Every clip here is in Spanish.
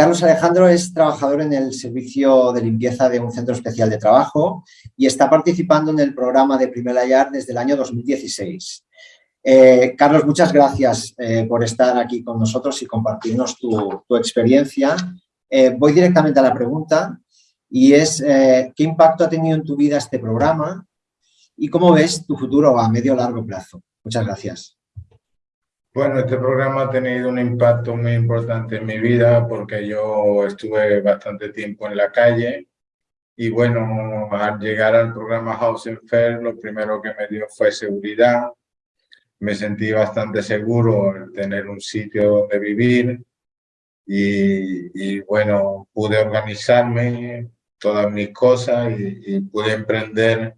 Carlos Alejandro es trabajador en el servicio de limpieza de un centro especial de trabajo y está participando en el programa de Primer Ayar desde el año 2016. Eh, Carlos, muchas gracias eh, por estar aquí con nosotros y compartirnos tu, experiencia. Eh, voy directamente a la pregunta y es ¿qué impacto ha tenido en tu vida este programa y cómo ves tu futuro a medio o largo plazo? Muchas gracias. Bueno, este programa ha tenido un impacto muy importante en mi vida porque yo estuve bastante tiempo en la calle y bueno, al llegar al programa Housing Fair, lo primero que me dio fue seguridad. Me sentí bastante seguro en tener un sitio donde vivir y, y bueno, pude organizarme todas mis cosas y, y pude emprender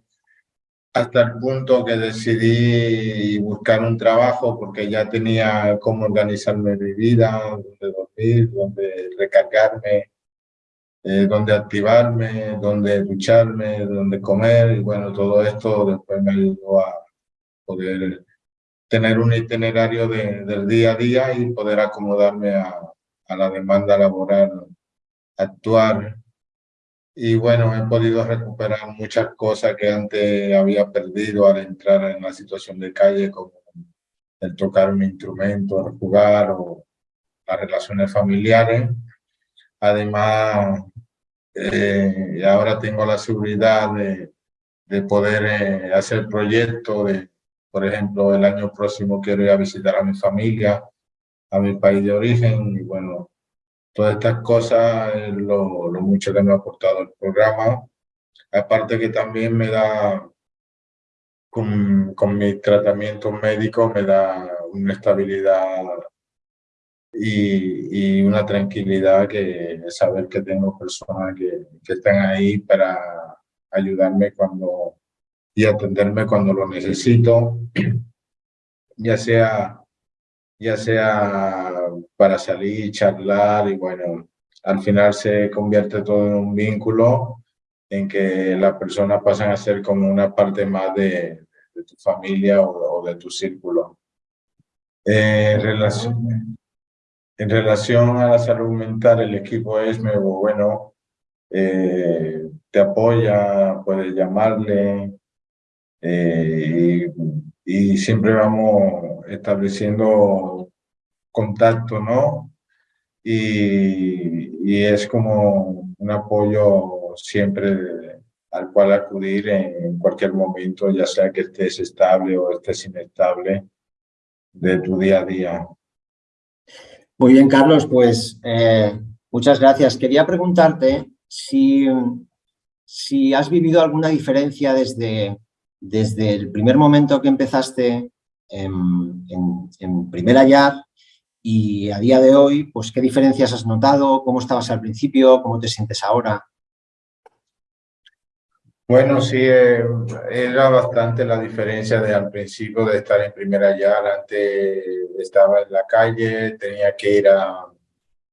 hasta el punto que decidí buscar un trabajo porque ya tenía cómo organizarme mi vida, dónde dormir, dónde recargarme, eh, dónde activarme, dónde ducharme, dónde comer. Y bueno, todo esto después me ayudó a poder tener un itinerario de, del día a día y poder acomodarme a, a la demanda laboral, actuar y bueno, he podido recuperar muchas cosas que antes había perdido al entrar en la situación de calle, como el tocar un instrumento, el jugar o las relaciones familiares. Además, eh, ahora tengo la seguridad de, de poder eh, hacer proyectos. De, por ejemplo, el año próximo quiero ir a visitar a mi familia, a mi país de origen y bueno, Todas estas cosas es lo, lo mucho que me ha aportado el programa. Aparte que también me da, con, con mi tratamiento médico, me da una estabilidad y, y, una tranquilidad que saber que tengo personas que, que están ahí para ayudarme cuando y atenderme cuando lo necesito, ya sea ya sea para salir, charlar y bueno, al final se convierte todo en un vínculo en que las personas pasan a ser como una parte más de, de tu familia o, de tu círculo. Eh, en, relación, en relación a la salud mental, el equipo es nuevo, bueno, eh, te apoya, puedes llamarle eh, y, y siempre vamos estableciendo contacto, ¿no? Y, es como un apoyo siempre al cual acudir en cualquier momento, ya sea que estés estable o estés inestable de tu día a día. Muy bien, Carlos, pues eh, muchas gracias. Quería preguntarte si, si has vivido alguna diferencia desde, desde el primer momento que empezaste en, en, en Primer y a día de hoy, pues ¿qué diferencias has notado? ¿Cómo estabas al principio? ¿Cómo te sientes ahora? Bueno, sí, eh, era bastante la diferencia de al principio de estar en primera ya. Antes estaba en la calle, tenía que ir a,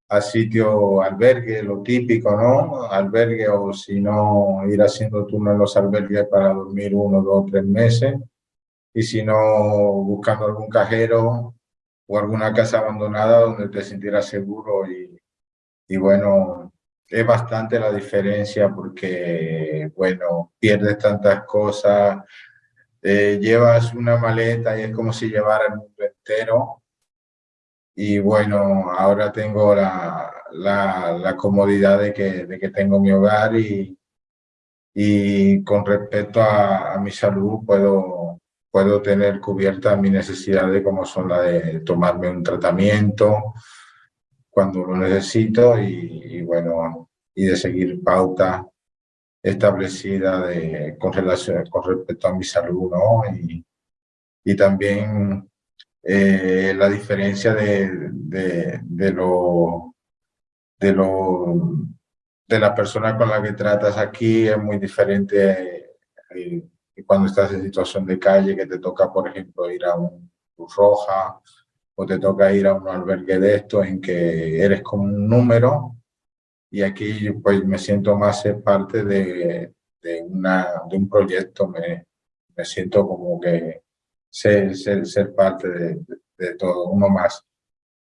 a sitio albergue, lo típico, ¿no? Albergue o si no, ir haciendo turno en los albergues para dormir uno, dos, tres meses. Y si no, buscando algún cajero o alguna casa abandonada donde te sintieras seguro y, y bueno, es bastante la diferencia porque, bueno, pierdes tantas cosas, eh, llevas una maleta y es como si llevara el mundo entero. Y bueno, ahora tengo la, la, la comodidad de que, de que tengo mi hogar y, y con respecto a, a mi salud puedo, puedo tener cubierta mi necesidad de como son la de tomarme un tratamiento cuando lo necesito y, bueno, y de seguir pauta establecida de, con, relación, con respecto a mi salud, ¿no? Y, y también eh, la diferencia de, de, de, lo, de, lo, de la persona con la que tratas aquí es muy diferente eh, cuando estás en situación de calle, que te toca, por ejemplo, ir a un Cruz Roja o te toca ir a un albergue de esto en que eres como un número y aquí pues me siento más ser parte de, de, una, de un proyecto, me, me siento como que ser, ser, ser parte de, de, todo, uno más.